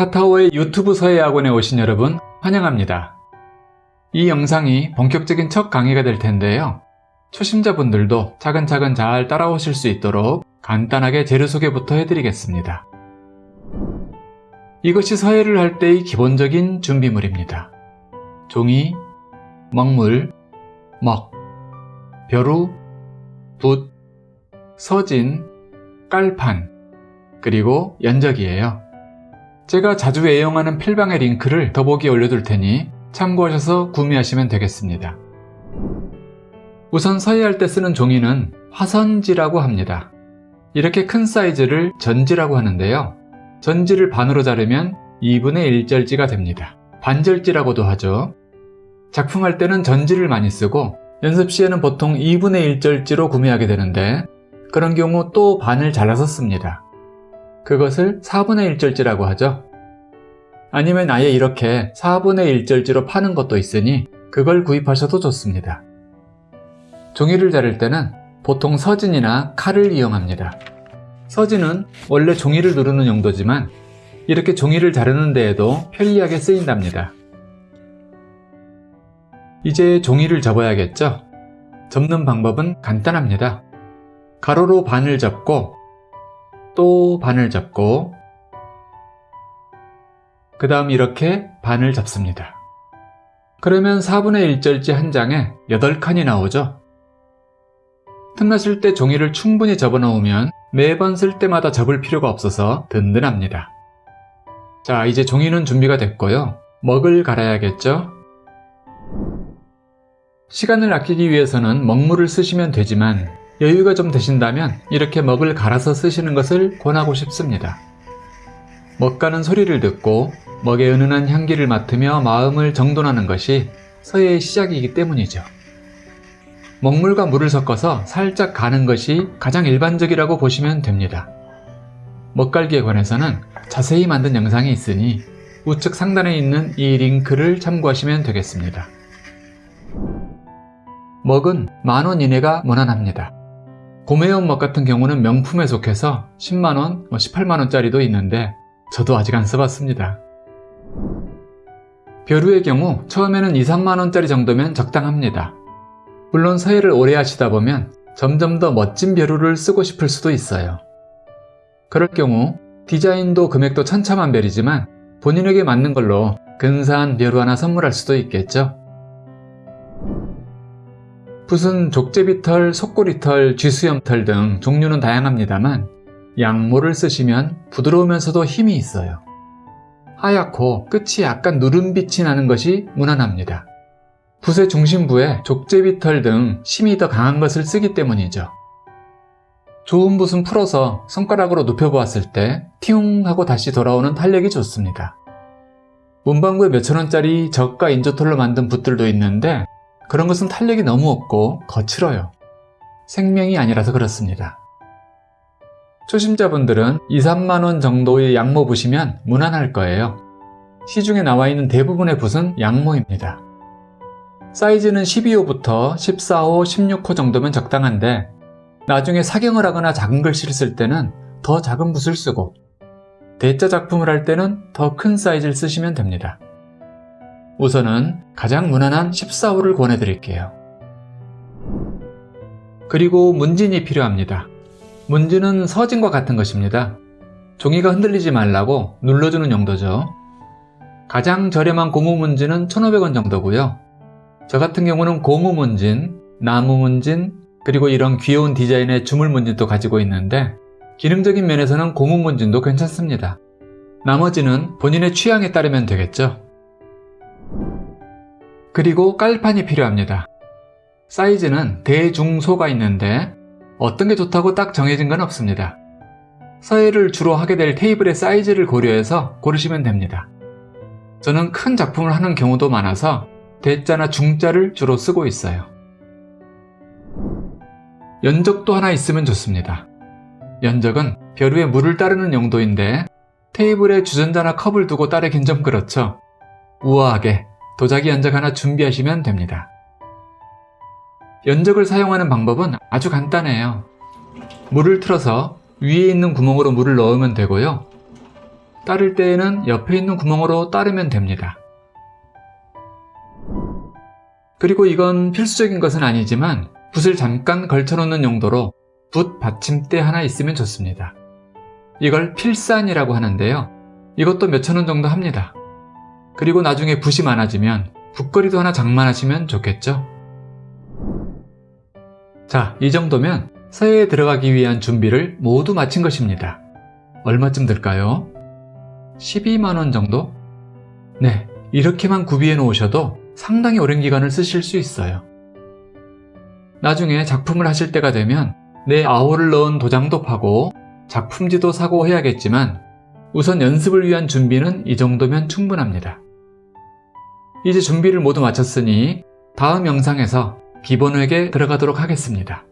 타타오의 유튜브 서예학원에 오신 여러분 환영합니다. 이 영상이 본격적인 첫 강의가 될 텐데요. 초심자분들도 차근차근 잘 따라오실 수 있도록 간단하게 재료 소개부터 해드리겠습니다. 이것이 서예를 할 때의 기본적인 준비물입니다. 종이, 먹물, 먹, 벼루, 붓, 서진, 깔판, 그리고 연적이에요. 제가 자주 애용하는 필방의 링크를 더보기에 올려둘 테니 참고하셔서 구매하시면 되겠습니다. 우선 서예할 때 쓰는 종이는 화선지라고 합니다. 이렇게 큰 사이즈를 전지라고 하는데요. 전지를 반으로 자르면 2분의 1절지가 됩니다. 반절지라고도 하죠. 작품할 때는 전지를 많이 쓰고 연습 시에는 보통 2분의 1절지로 구매하게 되는데 그런 경우 또 반을 잘라서 씁니다. 그것을 4분의 1절지라고 하죠. 아니면 아예 이렇게 4분의 1절지로 파는 것도 있으니 그걸 구입하셔도 좋습니다. 종이를 자를 때는 보통 서진이나 칼을 이용합니다. 서진은 원래 종이를 누르는 용도지만 이렇게 종이를 자르는 데에도 편리하게 쓰인답니다. 이제 종이를 접어야겠죠? 접는 방법은 간단합니다. 가로로 반을 접고 또 반을 접고 그 다음 이렇게 반을 접습니다. 그러면 4분의 1절지 한 장에 8칸이 나오죠? 틈났을 때 종이를 충분히 접어 놓으면 매번 쓸 때마다 접을 필요가 없어서 든든합니다. 자 이제 종이는 준비가 됐고요. 먹을 갈아야겠죠? 시간을 아끼기 위해서는 먹물을 쓰시면 되지만 여유가 좀 되신다면 이렇게 먹을 갈아서 쓰시는 것을 권하고 싶습니다. 먹가는 소리를 듣고 먹의 은은한 향기를 맡으며 마음을 정돈하는 것이 서예의 시작이기 때문이죠. 먹물과 물을 섞어서 살짝 가는 것이 가장 일반적이라고 보시면 됩니다. 먹갈기에 관해서는 자세히 만든 영상이 있으니 우측 상단에 있는 이 링크를 참고하시면 되겠습니다. 먹은 만원 이내가 무난합니다. 고매운 먹 같은 경우는 명품에 속해서 10만원, 18만원짜리도 뭐 있는데 저도 아직 안 써봤습니다. 벼루의 경우 처음에는 2, 3만원짜리 정도면 적당합니다. 물론 서예를 오래 하시다 보면 점점 더 멋진 벼루를 쓰고 싶을 수도 있어요. 그럴 경우 디자인도 금액도 천차만별이지만 본인에게 맞는 걸로 근사한 벼루 하나 선물할 수도 있겠죠. 붓은 족제비털, 속꼬리털, 쥐수염털 등 종류는 다양합니다만 양모를 쓰시면 부드러우면서도 힘이 있어요. 하얗고 끝이 약간 누른빛이 나는 것이 무난합니다. 붓의 중심부에 족제비털 등 심이 더 강한 것을 쓰기 때문이죠. 좋은 붓은 풀어서 손가락으로 눕혀보았을 때 티웅 하고 다시 돌아오는 탄력이 좋습니다. 문방구에 몇천원짜리 저가 인조털로 만든 붓들도 있는데 그런 것은 탄력이 너무 없고 거칠어요. 생명이 아니라서 그렇습니다. 초심자분들은 2, 3만원 정도의 양모 붓이면 무난할 거예요. 시중에 나와 있는 대부분의 붓은 양모입니다. 사이즈는 12호부터 14호, 16호 정도면 적당한데 나중에 사경을 하거나 작은 글씨를 쓸 때는 더 작은 붓을 쓰고 대자 작품을 할 때는 더 큰 사이즈를 쓰시면 됩니다. 우선은 가장 무난한 14호를 권해드릴게요. 그리고 문진이 필요합니다. 문진은 서진과 같은 것입니다. 종이가 흔들리지 말라고 눌러주는 용도죠. 가장 저렴한 고무 문진은 1,500원 정도고요. 저 같은 경우는 고무 문진, 나무 문진, 그리고 이런 귀여운 디자인의 주물 문진도 가지고 있는데 기능적인 면에서는 고무 문진도 괜찮습니다. 나머지는 본인의 취향에 따르면 되겠죠. 그리고 깔판이 필요합니다. 사이즈는 대중소가 있는데 어떤 게 좋다고 딱 정해진 건 없습니다. 서예를 주로 하게 될 테이블의 사이즈를 고려해서 고르시면 됩니다. 저는 큰 작품을 하는 경우도 많아서 대자나 중자를 주로 쓰고 있어요. 연적도 하나 있으면 좋습니다. 연적은 벼루에 물을 따르는 용도인데 테이블에 주전자나 컵을 두고 따르긴 좀 그렇죠. 우아하게 도자기 연적 하나 준비하시면 됩니다. 연적을 사용하는 방법은 아주 간단해요. 물을 틀어서 위에 있는 구멍으로 물을 넣으면 되고요. 따를 때에는 옆에 있는 구멍으로 따르면 됩니다. 그리고 이건 필수적인 것은 아니지만 붓을 잠깐 걸쳐놓는 용도로 붓 받침대 하나 있으면 좋습니다. 이걸 필산이라고 하는데요. 이것도 몇천 원 정도 합니다. 그리고 나중에 붓이 많아지면 붓거리도 하나 장만하시면 좋겠죠? 자, 이 정도면 서예에 들어가기 위한 준비를 모두 마친 것입니다. 얼마쯤 들까요? 12만원 정도? 네, 이렇게만 구비해 놓으셔도 상당히 오랜 기간을 쓰실 수 있어요. 나중에 작품을 하실 때가 되면 내 아호를 넣은 도장도 파고 작품지도 사고 해야겠지만 우선 연습을 위한 준비는 이 정도면 충분합니다. 이제 준비를 모두 마쳤으니 다음 영상에서 기본 획에 들어가도록 하겠습니다.